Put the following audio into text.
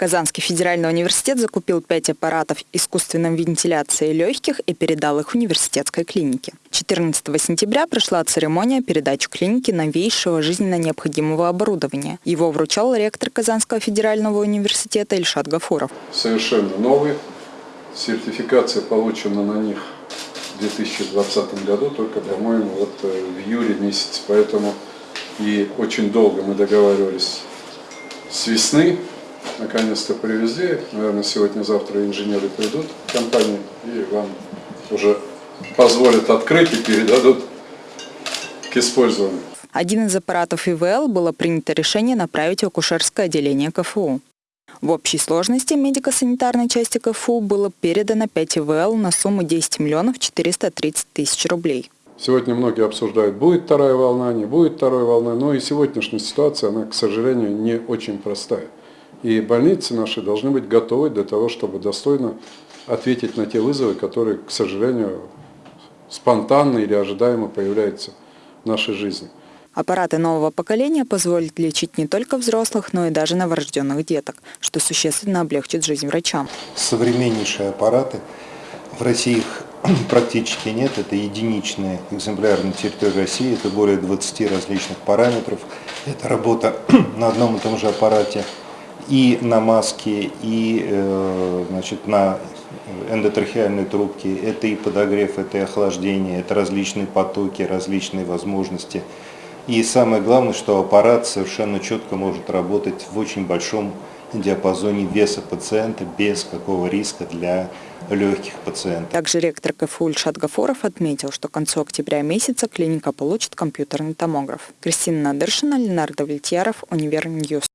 Казанский федеральный университет закупил пять аппаратов искусственной вентиляции легких и передал их университетской клинике. 14 сентября прошла церемония передачи клинике новейшего жизненно необходимого оборудования. Его вручал ректор Казанского федерального университета Ильшат Гафуров. Совершенно новый. Сертификация получена на них в 2020 году, только, по-моему, вот э, в июле месяце. Поэтому и очень долго мы договаривались с весны наконец-то привезли. Наверное, сегодня-завтра инженеры придут в компанию и вам уже позволят открыть и передадут к использованию. Один из аппаратов ИВЛ было принято решение направить в акушерское отделение КФУ. В общей сложности медико-санитарной части КФУ было передано 5 ИВЛ на сумму 10 миллионов 430 тысяч рублей. Сегодня многие обсуждают, будет вторая волна, не будет второй волны, но и сегодняшняя ситуация, она, к сожалению, не очень простая. И больницы наши должны быть готовы для того, чтобы достойно ответить на те вызовы, которые, к сожалению, спонтанно или ожидаемо появляются в нашей жизни. Аппараты нового поколения позволят лечить не только взрослых, но и даже новорожденных деток, что существенно облегчит жизнь врачам. Современнейшие аппараты. В России их практически нет. Это единичные экземпляры на территории России. Это более 20 различных параметров. Это работа на одном и том же аппарате и на маске, и э, значит, на эндотрахеальной трубке. Это и подогрев, это и охлаждение, это различные потоки, различные возможности. И самое главное, что аппарат совершенно четко может работать в очень большом диапазоне веса пациента без какого риска для легких пациентов. Также ректор КФУ Ильшат Гафуров отметил, что к концу октября месяца клиника получит компьютерный томограф. Кристина Надыршина, Ленардо Вильтьяров, Univer News.